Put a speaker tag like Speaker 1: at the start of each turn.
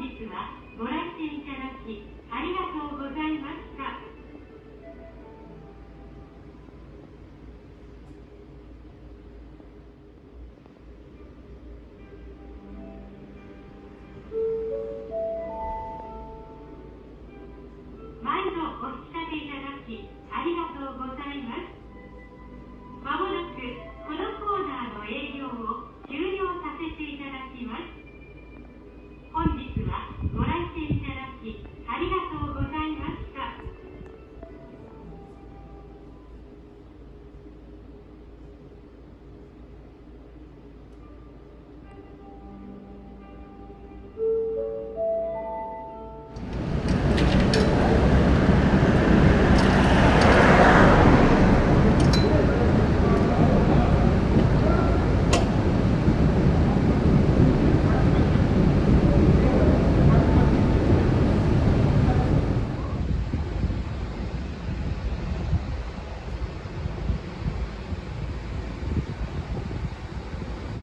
Speaker 1: 日はご来店いただきありがとう